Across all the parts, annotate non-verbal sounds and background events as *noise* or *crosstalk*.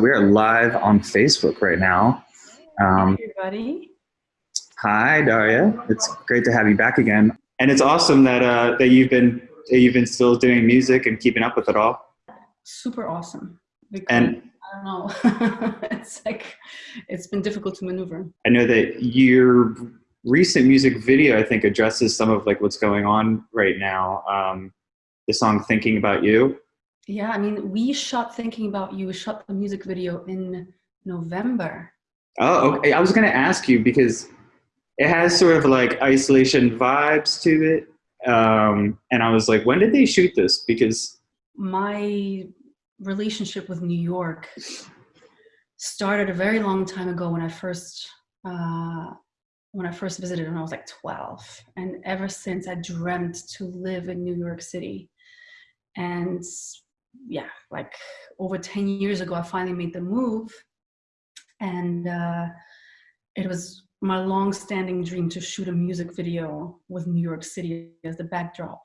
we're live on Facebook right now. Um, Hi, everybody. Hi, Darja. It's great to have you back again, and it's awesome that uh, that you've been that you've been still doing music and keeping up with it all. Super awesome. Because, and I don't know, *laughs* it's like it's been difficult to maneuver. I know that your recent music video, I think, addresses some of like what's going on right now. Um, the song "Thinking About You." Yeah, I mean, we shot Thinking About You, we shot the music video in November. Oh, okay. I was going to ask you because it has sort of like isolation vibes to it. Um, and I was like, when did they shoot this? Because my relationship with New York started a very long time ago when I first uh, when I first visited when I was like 12. And ever since I dreamt to live in New York City. And yeah, like over 10 years ago, I finally made the move. And uh, it was my long-standing dream to shoot a music video with New York City as the backdrop.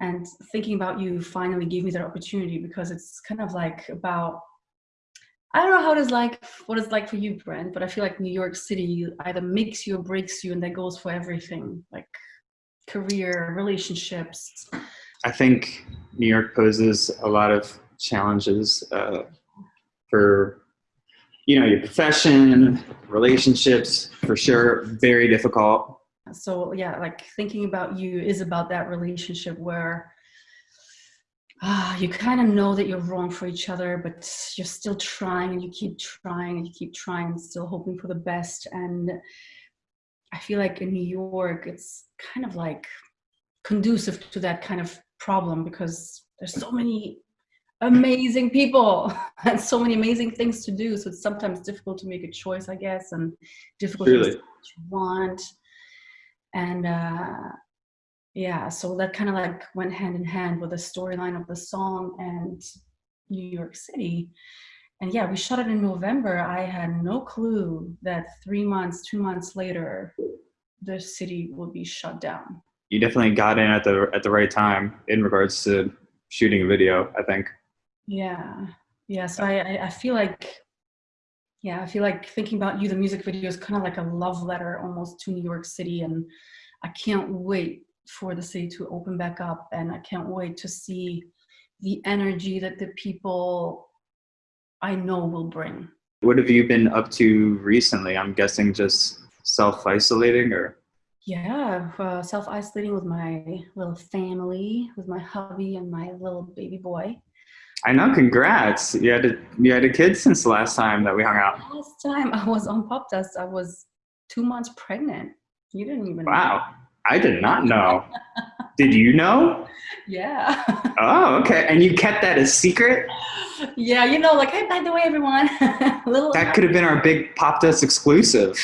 And thinking about you finally gave me that opportunity because it's kind of like about, I don't know how it is like, what it's like for you, Brent, but I feel like New York City either makes you or breaks you and that goes for everything, like career, relationships, I think New York poses a lot of challenges uh, for you know your profession, relationships, for sure, very difficult. So yeah, like thinking about you is about that relationship where uh, you kind of know that you're wrong for each other, but you're still trying and you keep trying and you keep trying, and still hoping for the best. And I feel like in New York, it's kind of like conducive to that kind of problem because there's so many amazing people *laughs* and so many amazing things to do. So it's sometimes difficult to make a choice, I guess, and difficult really? to want. And uh, yeah, so that kind of like went hand in hand with the storyline of the song and New York City. And yeah, we shot it in November. I had no clue that three months, two months later, the city would be shut down you definitely got in at the at the right time in regards to shooting a video. I think. Yeah, yeah. So I I feel like, yeah, I feel like thinking about you, the music video is kind of like a love letter almost to New York City, and I can't wait for the city to open back up, and I can't wait to see the energy that the people I know will bring. What have you been up to recently? I'm guessing just self-isolating or yeah, uh, self-isolating with my little family, with my hubby and my little baby boy. I know, congrats. You had a, you had a kid since the last time that we hung out. Last time I was on Pop Dust, I was two months pregnant. You didn't even Wow, know. I did not know. did you know? *laughs* Yeah. *laughs* oh, okay. And you kept that a secret? Yeah, you know, like, hey, by the way, everyone. *laughs* little that could have been our big Pop Dust exclusive.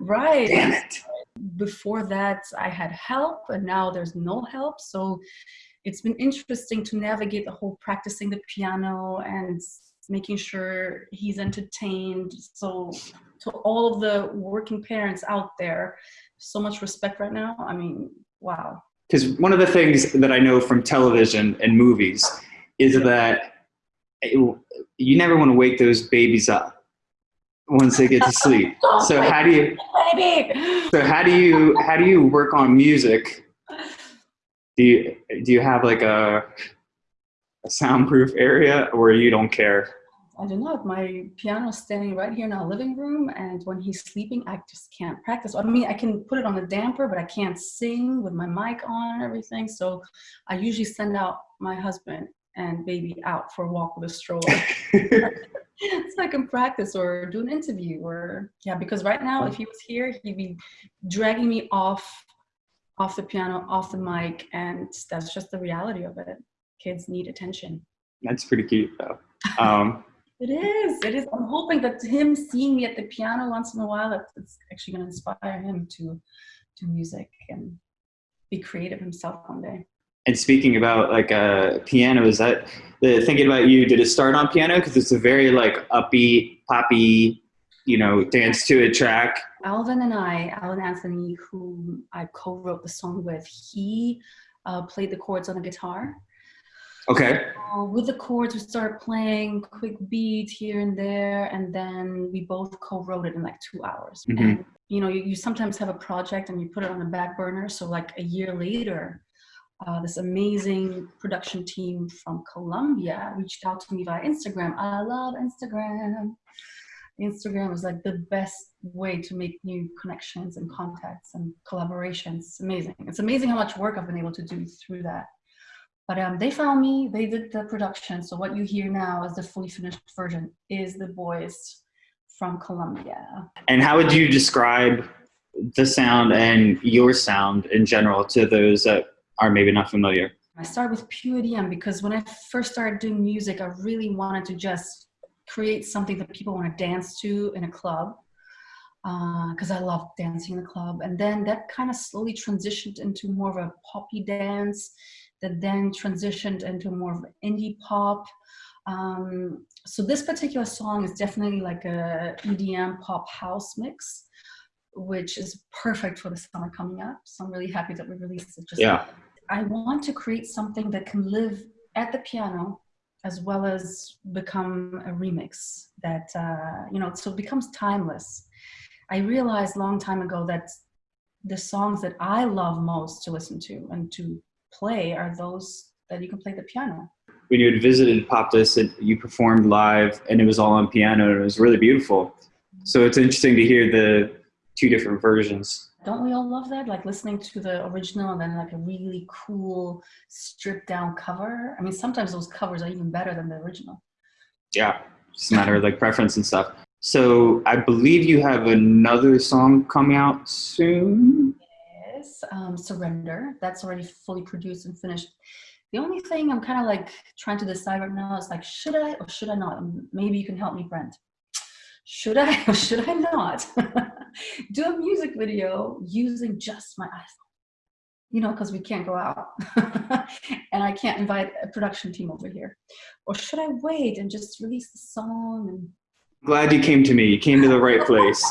Right. Damn it before that I had help and now there's no help. So it's been interesting to navigate the whole practicing the piano and making sure he's entertained. So to all of the working parents out there, so much respect right now. I mean, wow. Because one of the things that I know from television and movies is that you never want to wake those babies up once they get to sleep. *laughs* Oh so how do you baby. So how do you how do you work on music? Do you do you have like a, a soundproof area or you don't care? I don't know. My piano's standing right here in our living room, and when he's sleeping, I just can't practice. I mean, I can put it on the damper, but I can't sing with my mic on and everything. So I usually send out my husband and baby out for a walk with a stroller. so I can practice or do an interview or yeah, because right now if he was here, he'd be dragging me off off the piano, off the mic, and that's just the reality of it. Kids need attention. That's pretty cute though. Um, *laughs* it is. It is. I'm hoping that him seeing me at the piano once in a while, it's actually going to inspire him to do music and be creative himself one day. And speaking about like a uh, piano, is that the thinking about you? Did it start on piano because it's a very like upbeat, poppy, you know, dance to it track? Alvin and I, Alvin Anthony, who I co-wrote the song with, he uh, played the chords on the guitar. Okay. So with the chords, we started playing quick beat here and there, and then we both co-wrote it in like two hours. Mhm. And you know, you, you sometimes have a project and you put it on the back burner. So like a year later, uh, this amazing production team from Colombia reached out to me via Instagram. I love Instagram. Instagram is like the best way to make new connections and contacts and collaborations. It's amazing. It's amazing how much work I've been able to do through that. But um, they found me, they did the production. So what you hear now as the fully finished version is the boys from Colombia. And how would you describe the sound and your sound in general to those that are maybe not familiar? I started with pure EDM because when I first started doing music, I really wanted to just create something that people want to dance to in a club because I love dancing in the club. And then that kind of slowly transitioned into more of a poppy dance that then transitioned into more of indie pop. Um, so this particular song is definitely like a EDM pop house mix, which is perfect for the summer coming up. So I'm really happy that we released it just Yeah. I want to create something that can live at the piano as well as become a remix that, uh, you know, so it becomes timeless. I realized a long time ago that the songs that I love most to listen to and to play are those that you can play the piano. When you had visited Popdust and you performed live and it was all on piano and it was really beautiful. So it's interesting to hear the two different versions. Don't we all love that? Like listening to the original and then like a really cool stripped down cover. I mean, sometimes those covers are even better than the original. Yeah. Just a matter of like preference and stuff. So I believe you have another song coming out soon. Yes, um, Surrender. That's already fully produced and finished. The only thing I'm kind of like trying to decide right now is like, should I or should I not? Maybe you can help me, Brent. Should I or *laughs* should I not *laughs* do a music video using just my iPhone? You know, because we can't go out *laughs* and I can't invite a production team over here. Or should I wait and just release the song and Glad you came to me. You came to the right place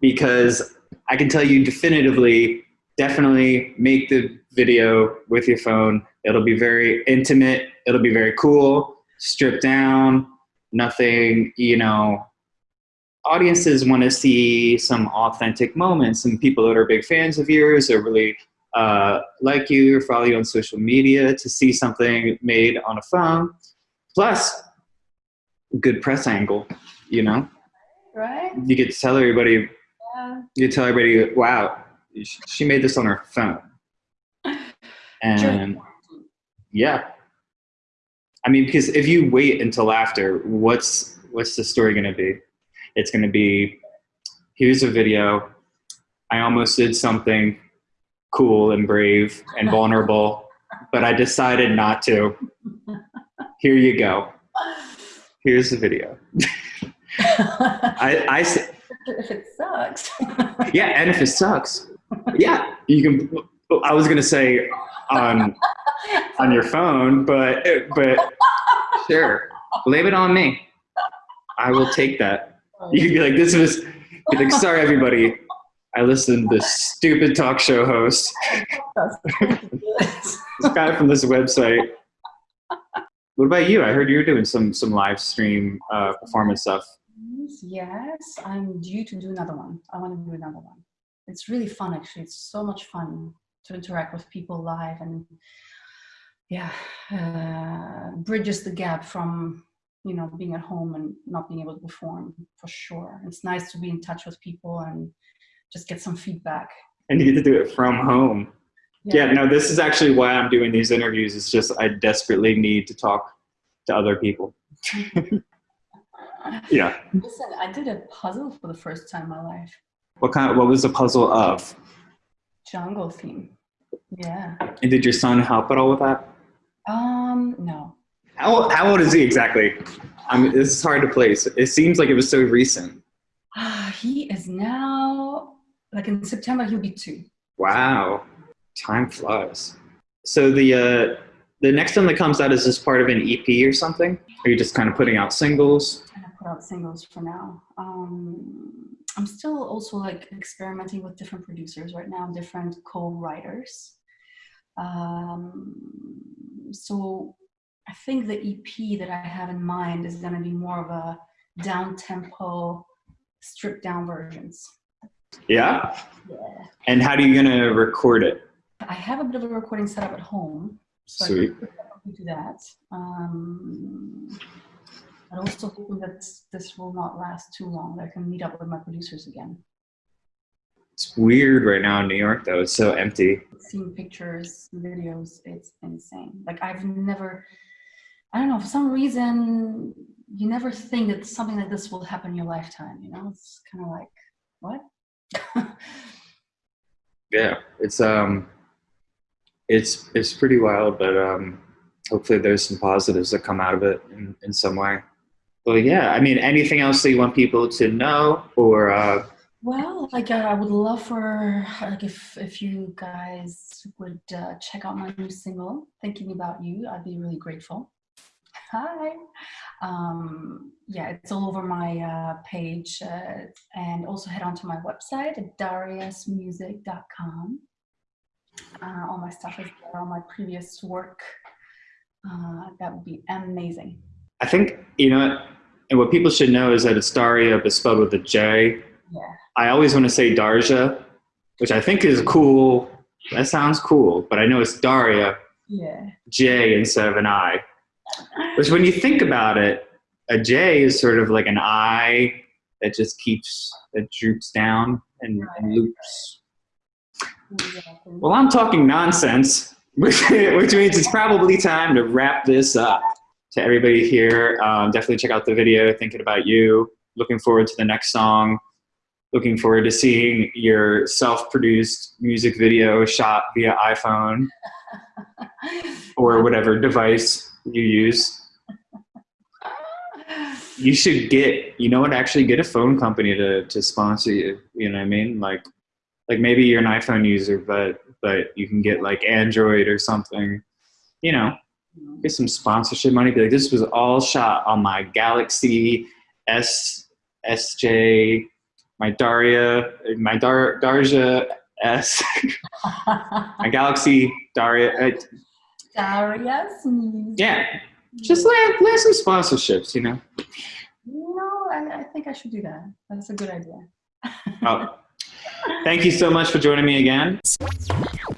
because I can tell you definitively, definitely make the video with your phone. It'll be very intimate. It'll be very cool, stripped down, nothing, you know. Audiences want to see some authentic moments and people that are big fans of yours or really uh, like you or follow you on social media to see something made on a phone. Plus, good press angle, you know? right? you get to tell everybody, Yeah. you tell everybody, wow, she made this on her phone. *laughs* And yeah, I mean, because if you wait until after, what's what's the story going to be? It's going to be, here's a video. I almost did something cool and brave and vulnerable, but I decided not to. Here you go. Here's the video. *laughs* I, I if it sucks. *laughs* yeah, and if it sucks, yeah, you can. I was gonna say on on your phone, but but *laughs* sure, blame it on me. I will take that. You could be like, this was. Like, sorry, everybody. I listened to this stupid talk show host, this guy from this website. What about you? I heard you were doing some some live stream uh, performance stuff. Yes, I'm due to do another one. I want to do another one. It's really fun, actually. It's so much fun to interact with people live and yeah, uh, bridges the gap from you know being at home and not being able to perform for sure. It's nice to be in touch with people and just get some feedback. And you get to do it from home. Yeah, no, this is actually why I'm doing these interviews. It's just I desperately need to talk to other people. *laughs* Yeah. Listen, I did a puzzle for the first time in my life. What kind? what was the puzzle of? Jungle theme. Yeah. And did your son help at all with that? Um, no. How, how old is he exactly? I mean, this is hard to place. It seems like it was so recent. Ah, he is now like in September he'll be two. Wow, time flies. So the uh, the next one that comes out is this part of an EP or something? Are you just kind of putting out singles? to put out singles for now. Um, I'm still also like experimenting with different producers right now, different co-writers. Um, so I think the EP that I have in mind is going to be more of a down tempo, stripped down versions. Yeah. Yeah. And how are you gonna record it? I have a bit of a recording setup at home, so Sweet. I do that. Um, but also hoping that this will not last too long. That I can meet up with my producers again. It's weird right now in New York though. It's so empty. Seeing pictures, videos, it's insane. Like I've never, I don't know, for some reason, you never think that something like this will happen in your lifetime. You know, it's kind of like, what? *laughs* Yeah. It's um it's it's pretty wild, but um hopefully there's some positives that come out of it in, in some way. But yeah, I mean anything else that you want people to know or uh Well, like uh, I would love for like if if you guys would uh, check out my new single, "Thinking About You," I'd be really grateful. Hi. Um, yeah, it's all over my uh, page, uh, and also head on to my website at darjamusic.com. Uh, all my stuff is there, all my previous work. Uh, that would be amazing. I think you know and what people should know is that it's Daria but spelled with a J. Yeah. I always want to say Darja, which I think is cool. That sounds cool, but I know it's Daria, Yeah. J instead of an I. Which, when you think about it, a J is sort of like an I that just keeps, that droops down and, and loops. Well, I'm talking nonsense, *laughs* which, which means it's probably time to wrap this up. To everybody here, um, definitely check out the video, Thinking About You. Looking forward to the next song. Looking forward to seeing your self produced music video shot via iPhone *laughs* or whatever device you use. You should get, you know what, actually get a phone company to, to sponsor you. You know what I mean? Like, like maybe you're an iPhone user, but but you can get like Android or something. You know, get some sponsorship money. Be like, this was all shot on my Galaxy S SJ, my Daria, my Dar Darja S, *laughs* my Galaxy Daria. Uh, Darja music. yeah, mm. just land land some sponsorships. You know. No, I, I think I should do that. That's a good idea. Oh, thank you so much for joining me again. *laughs*